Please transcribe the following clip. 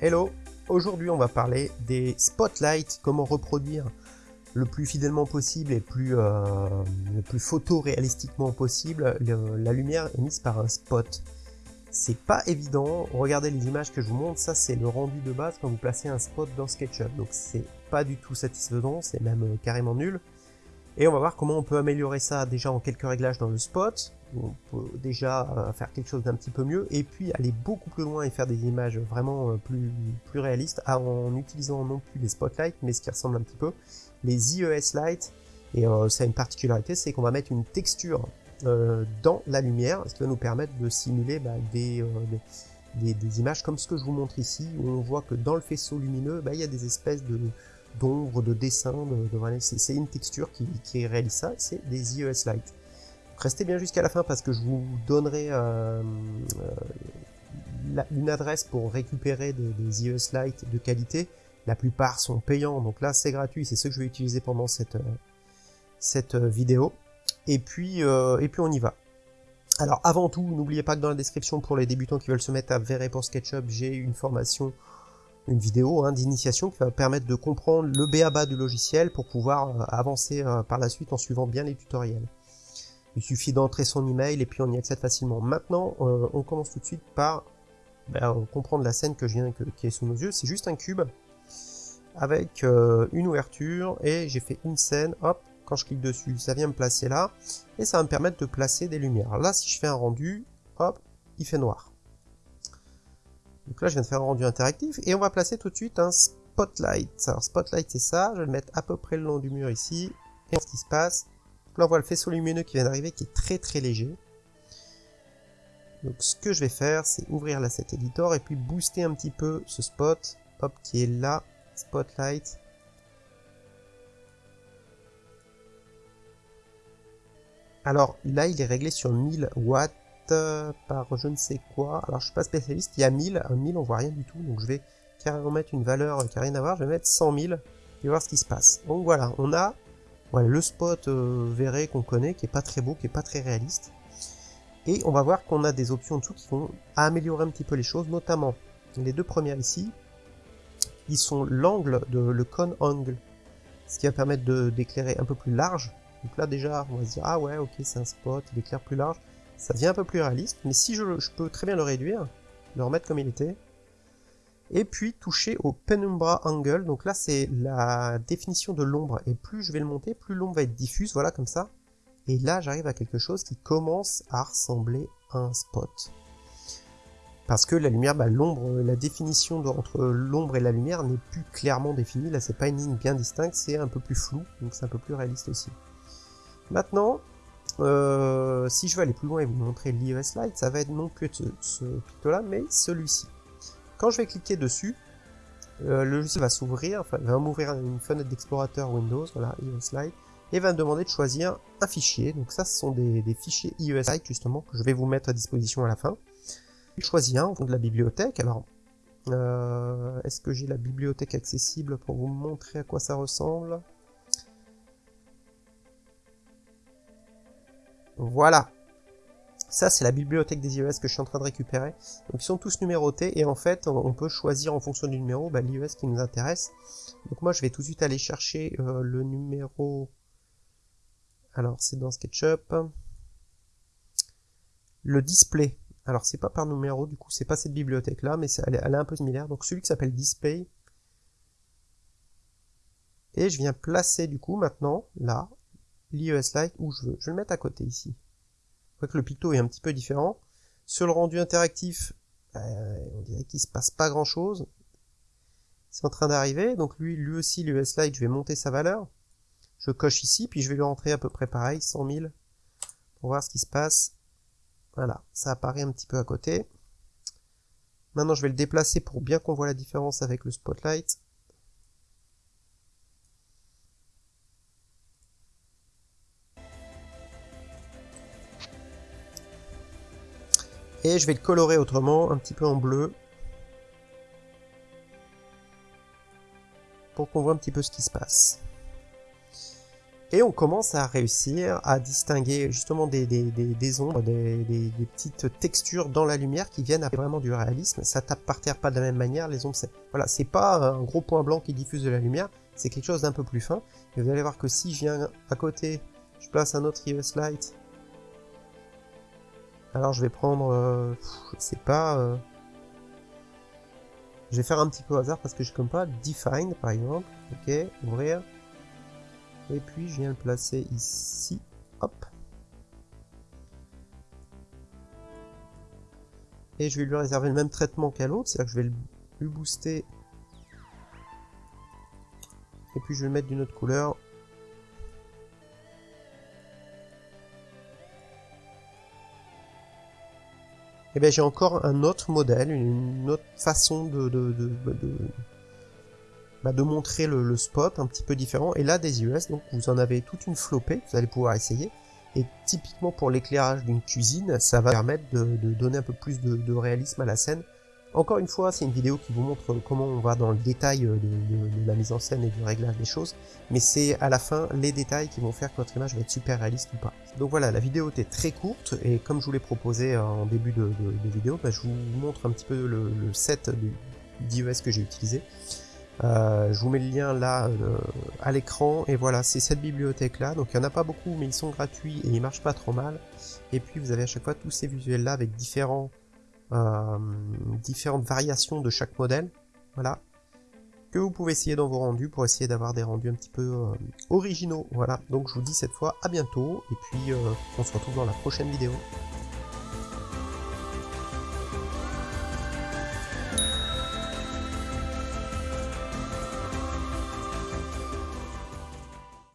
Hello. Aujourd'hui on va parler des spotlights, comment reproduire le plus fidèlement possible et euh, le plus photoréalistiquement possible la lumière émise par un spot. C'est pas évident, regardez les images que je vous montre, ça c'est le rendu de base quand vous placez un spot dans SketchUp, donc c'est pas du tout satisfaisant, c'est même euh, carrément nul. Et on va voir comment on peut améliorer ça déjà en quelques réglages dans le spot, on peut déjà euh, faire quelque chose d'un petit peu mieux, et puis aller beaucoup plus loin et faire des images vraiment euh, plus, plus réalistes en utilisant non plus les spotlights, mais ce qui ressemble un petit peu, les IES Light, et ça a une particularité, c'est qu'on va mettre une texture dans la lumière, ce qui va nous permettre de simuler bah, des, des, images comme ce que je vous montre ici, où on voit que dans le faisceau lumineux, bah, il y a des espèces de de dessin, de, c'est une texture qui, qui réalise ça, c'est des IES Light. Restez bien jusqu'à la fin parce que je vous donnerai euh, euh, une adresse pour récupérer des, des, de qualité. La plupart sont payants, donc là c'est gratuit, c'est ce que je vais utiliser pendant cette, euh, cette vidéo. Et puis, on y va. Alors avant tout, n'oubliez pas que dans la description pour les débutants qui veulent se mettre à verrer pour SketchUp, j'ai une formation une vidéo hein, d'initiation qui va permettre de comprendre le BABA du logiciel pour pouvoir avancer par la suite en suivant bien les tutoriels. Il suffit d'entrer son email et puis on y accède facilement. Maintenant, euh, on commence tout de suite par ben, comprendre la scène que qui est sous nos yeux. C'est juste un cube avec une ouverture et j'ai fait une scène, hop, quand je clique dessus, ça vient me placer là, et ça va me permettre de placer des lumières. Là, si je fais un rendu, hop, il fait noir. Donc là, je viens de faire un rendu interactif et on va placer tout de suite un spotlight. Alors spotlight, c'est ça. Je vais le mettre à peu près le long du mur ici. Et ce qui se passe, là, on voit le faisceau lumineux qui vient d'arriver, qui est très très léger. Donc ce que je vais faire, c'est ouvrir l'asset editor et puis booster un petit peu ce spot, hop, qui est là, spotlight. Alors là, il est réglé sur 1000 watts par je ne sais quoi. Alors je suis pas spécialiste, il y a 1000, un 1000 on voit rien du tout, donc je vais carrément mettre une valeur qui n'a rien à voir, je vais mettre 100 000 et voir ce qui se passe. Donc voilà, on a le spot euh, verré qu'on connaît, qui est pas très beau, qui est pas très réaliste. Et on va voir qu'on a des options en dessous qui vont améliorer un petit peu les choses, notamment les deux premières ici, ils sont l'angle de le cone angle, ce qui va permettre d'éclairer un peu plus large. Donc là déjà, on va se dire, ah ouais, ok, c'est un spot, il éclaire plus large ça devient un peu plus réaliste, mais si je, peux très bien le réduire, le remettre comme il était, et puis toucher au penumbra angle, donc là c'est la définition de l'ombre, et plus je vais le monter, plus l'ombre va être diffuse, voilà comme ça, et là j'arrive à quelque chose qui commence à ressembler à un spot. Parce que la lumière, bah, l'ombre, la définition entre l'ombre et la lumière n'est plus clairement définie, là c'est pas une ligne bien distincte, c'est un peu plus flou, donc c'est un peu plus réaliste aussi. Maintenant, euh, si je veux aller plus loin et vous montrer l'IES Lite, ça va être non plus ce, ce picto-là, mais celui-ci. Quand je vais cliquer dessus, euh, le logiciel va s'ouvrir, enfin, va m'ouvrir une fenêtre d'explorateur Windows, voilà, IES Lite, et va me demander de choisir un fichier. Donc ça, ce sont des, fichiers IES Lite, justement, que je vais vous mettre à disposition à la fin. Je choisis un, au fond de la bibliothèque. Alors, euh, est-ce que j'ai la bibliothèque accessible pour vous montrer à quoi ça ressemble? Voilà. Ça, c'est la bibliothèque des IES que je suis en train de récupérer. Donc, ils sont tous numérotés et en fait, on peut choisir en fonction du numéro bah, l'IES qui nous intéresse. Donc, moi, je vais tout de suite aller chercher euh, le numéro... Alors, c'est dans SketchUp. Le display. Alors, c'est pas par numéro, du coup, c'est pas cette bibliothèque-là, mais elle est, un peu similaire. Donc, celui qui s'appelle Display. Et je viens placer, du coup, maintenant, là, l'IES Lite où je veux. Je vais le mettre à côté ici. Vous voyez que le picto est un petit peu différent. Sur le rendu interactif, euh, on dirait qu'il se passe pas grand chose. C'est en train d'arriver, donc lui, lui aussi, l'IES Lite, je vais monter sa valeur. Je coche ici, puis je vais lui rentrer à peu près pareil, 100 000, pour voir ce qui se passe. Voilà, ça apparaît un petit peu à côté. Maintenant, je vais le déplacer pour bien qu'on voit la différence avec le Spotlight. Et je vais le colorer autrement, un petit peu en bleu. Pour qu'on voit un petit peu ce qui se passe. Et on commence à réussir à distinguer justement des, ombres, des, petites textures dans la lumière qui viennent vraiment du réalisme. Ça tape par terre pas de la même manière, les ombres, c'est voilà, c'est pas un gros point blanc qui diffuse de la lumière, c'est quelque chose d'un peu plus fin. Et vous allez voir que si je viens à côté, je place un autre US Light, alors je vais prendre, euh, je sais pas, euh, je vais faire un petit peu hasard parce que je comme pas, Define par exemple, ok, ouvrir, et puis je viens le placer ici, hop, et je vais lui réserver le même traitement qu'à l'autre, c'est-à-dire que je vais lui booster, et puis je vais le mettre d'une autre couleur, eh bien j'ai encore un autre modèle, une autre façon de, de, de, bah, de montrer le, spot un petit peu différent. Et là des US, donc vous en avez toute une flopée, vous allez pouvoir essayer. Et typiquement pour l'éclairage d'une cuisine, ça va permettre de, donner un peu plus de, réalisme à la scène. Encore une fois, c'est une vidéo qui vous montre comment on va dans le détail euh, de, la mise en scène et du réglage des choses, mais c'est à la fin les détails qui vont faire que votre image va être super réaliste ou pas. Donc voilà, la vidéo était très courte, et comme je vous l'ai proposé en début de, vidéo, bah, je vous montre un petit peu le, set d'iOS que j'ai utilisé. Euh, je vous mets le lien là euh, à l'écran et voilà c'est cette bibliothèque là donc il n'y en a pas beaucoup mais ils sont gratuits et ils marchent pas trop mal et puis vous avez à chaque fois tous ces visuels là avec différents euh, différentes variations de chaque modèle voilà que vous pouvez essayer dans vos rendus pour essayer d'avoir des rendus un petit peu originaux voilà. Donc je vous dis cette fois à bientôt et puis on se retrouve dans la prochaine vidéo